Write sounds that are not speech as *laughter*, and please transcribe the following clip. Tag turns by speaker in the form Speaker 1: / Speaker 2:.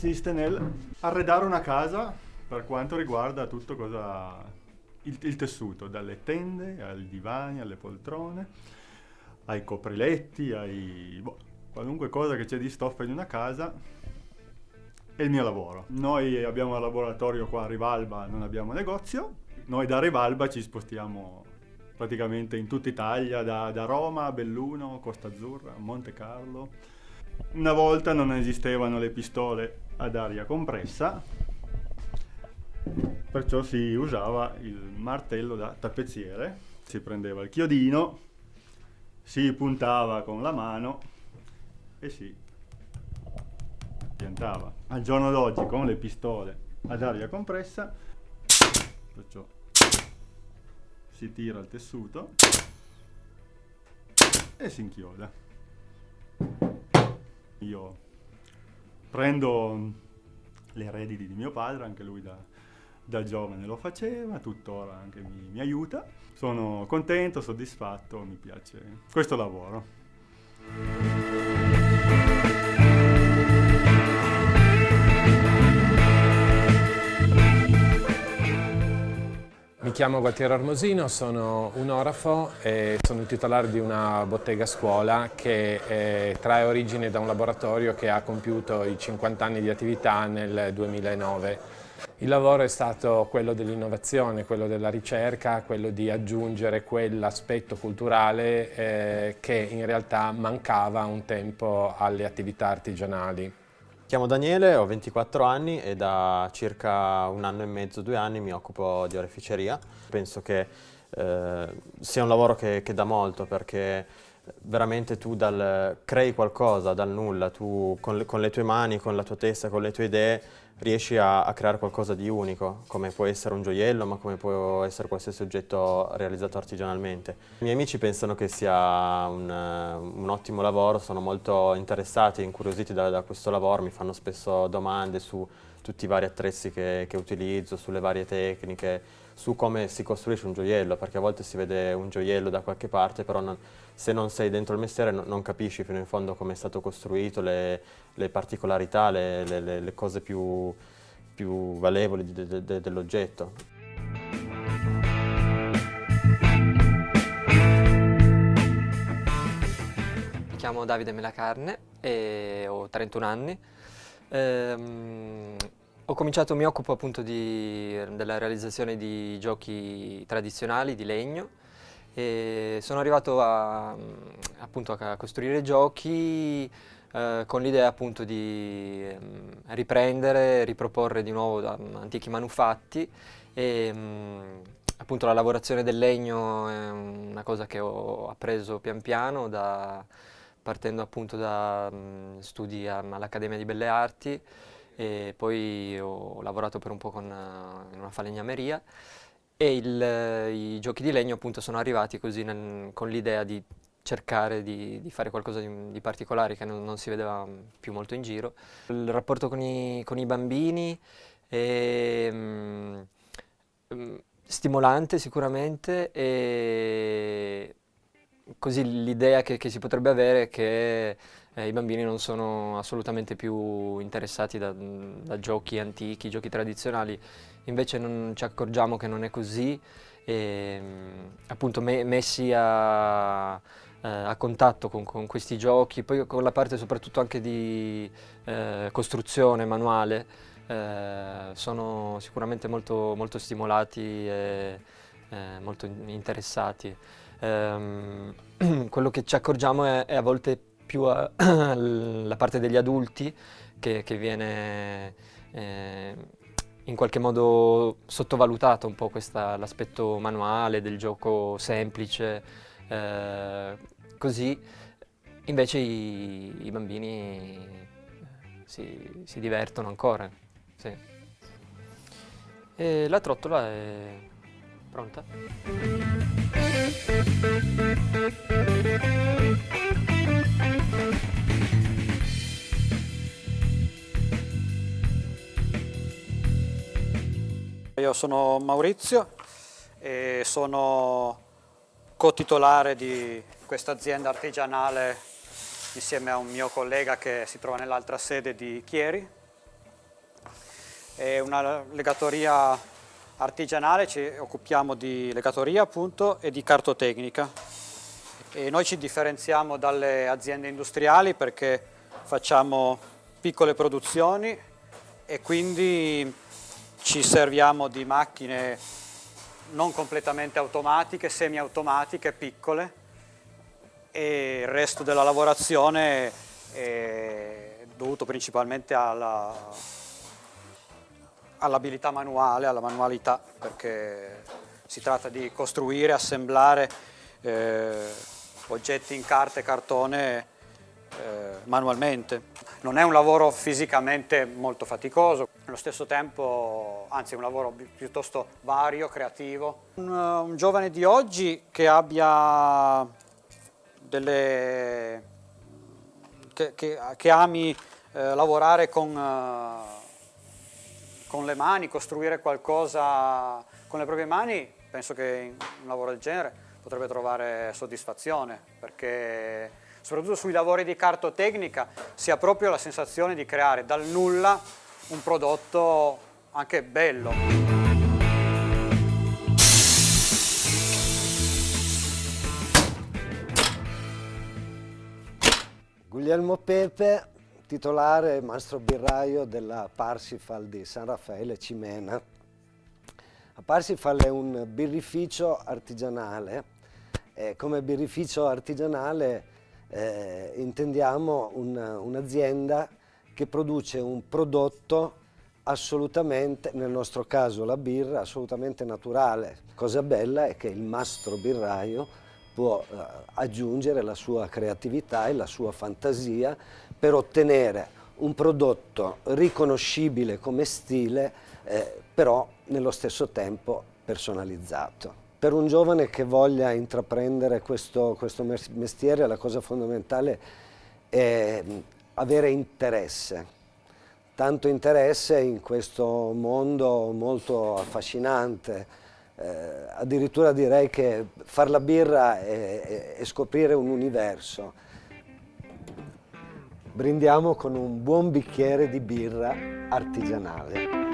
Speaker 1: consiste nel arredare una casa per quanto riguarda tutto cosa il, il tessuto, dalle tende ai divani, alle poltrone, ai copriletti, ai boh, qualunque cosa che c'è di stoffa in una casa è il mio lavoro. Noi abbiamo un laboratorio qua a Rivalba, non abbiamo negozio. Noi da Rivalba ci spostiamo praticamente in tutta Italia, da, da Roma Belluno, Costa Azzurra, Monte Carlo. Una volta non esistevano le pistole ad aria compressa, perciò si usava il martello da tappezziere, si prendeva il chiodino, si puntava con la mano e si piantava. Al giorno d'oggi con le pistole ad aria compressa, perciò si tira il tessuto e si inchioda. Io prendo le redini di mio padre, anche lui da, da giovane lo faceva, tuttora anche mi, mi aiuta. Sono contento, soddisfatto, mi piace questo lavoro.
Speaker 2: Mi chiamo Gualtiero Armosino, sono un orafo e sono il titolare di una bottega scuola che trae origine da un laboratorio che ha compiuto i 50 anni di attività nel 2009. Il lavoro è stato quello dell'innovazione, quello della ricerca, quello di aggiungere quell'aspetto culturale eh, che in realtà mancava un tempo alle attività artigianali.
Speaker 3: Chiamo Daniele, ho 24 anni e da circa un anno e mezzo, due anni mi occupo di oreficeria. Penso che eh, sia un lavoro che, che dà molto perché veramente tu dal, crei qualcosa dal nulla, tu con le, con le, tue mani, con la tua testa, con le tue idee riesci a, a, creare qualcosa di unico, come può essere un gioiello, ma come può essere qualsiasi oggetto realizzato artigianalmente. I miei amici pensano che sia un, un ottimo lavoro, sono molto interessati, incuriositi da, da, questo lavoro, mi fanno spesso domande su tutti i vari attrezzi che, che utilizzo, sulle varie tecniche, su come si costruisce un gioiello, perché a volte si vede un gioiello da qualche parte, però non, se non sei dentro il mestiere non, non capisci fino in fondo come è stato costruito, le, le particolarità, le, le, le, cose più, più valevoli de, de, de, dell'oggetto.
Speaker 4: Mi chiamo Davide Melacarne e ho 31 anni. Ehm, ho cominciato, mi occupo appunto di, della realizzazione di giochi tradizionali di legno e sono arrivato a, appunto a costruire giochi eh, con l'idea appunto di eh, riprendere, riproporre di nuovo da, antichi manufatti e mm, appunto la lavorazione del legno è una cosa che ho appreso pian piano da, partendo appunto da mm, studi all'Accademia di Belle Arti e poi ho lavorato per un po' con, uh, in una falegnameria e il, i giochi di legno appunto sono arrivati così nel, con l'idea di cercare di, di, fare qualcosa di, di particolare che non, non, si vedeva più molto in giro. Il rapporto con i, con i bambini è um, stimolante sicuramente e così l'idea che, che, si potrebbe avere è che eh, i bambini non sono assolutamente più interessati da, da, giochi antichi, giochi tradizionali, invece non ci accorgiamo che non è così e appunto me, messi a, eh, a contatto con, con, questi giochi, poi con la parte soprattutto anche di eh, costruzione manuale, eh, sono sicuramente molto, molto stimolati e eh, molto interessati. Um, *clears throat* quello che ci accorgiamo è, è a volte più a, *clears throat* la parte degli adulti che, che viene eh, in qualche modo sottovalutato un po' l'aspetto manuale del gioco semplice, eh, così invece i, i bambini si, si, divertono ancora. Sì. E la trottola è pronta.
Speaker 5: Io sono Maurizio e sono co-titolare di questa azienda artigianale insieme a un mio collega che si trova nell'altra sede di Chieri. È una legatoria artigianale, ci occupiamo di legatoria appunto e di cartotecnica. E noi ci differenziamo dalle aziende industriali perché facciamo piccole produzioni e quindi ci serviamo di macchine non completamente automatiche, semi-automatiche, piccole e il resto della lavorazione è dovuto principalmente all'abilità all manuale, alla manualità, perché si tratta di costruire, assemblare eh, oggetti in carta e cartone eh, manualmente. Non è un lavoro fisicamente molto faticoso, allo stesso tempo, anzi è un lavoro piuttosto vario, creativo. Un, un giovane di oggi che abbia delle, che, che, che ami eh, lavorare con, eh, con le mani, costruire qualcosa con le proprie mani, penso che un lavoro del genere potrebbe trovare soddisfazione perché soprattutto sui lavori di cartotecnica, si ha proprio la sensazione di creare dal nulla un prodotto anche bello.
Speaker 6: Guglielmo Pepe, titolare mastro birraio della Parsifal di San Raffaele Cimena. La Parsifal è un birrificio artigianale. E come birrificio artigianale eh, intendiamo un'azienda un che produce un prodotto assolutamente, nel nostro caso la birra, assolutamente naturale. Cosa bella è che il mastro birraio può eh, aggiungere la sua creatività e la sua fantasia per ottenere un prodotto riconoscibile come stile, eh, però nello stesso tempo personalizzato. Per un giovane che voglia intraprendere questo, questo mestiere la cosa fondamentale è avere interesse, tanto interesse in questo mondo molto affascinante, eh, addirittura direi che far la birra è, è scoprire un universo. Brindiamo con un buon bicchiere di birra artigianale.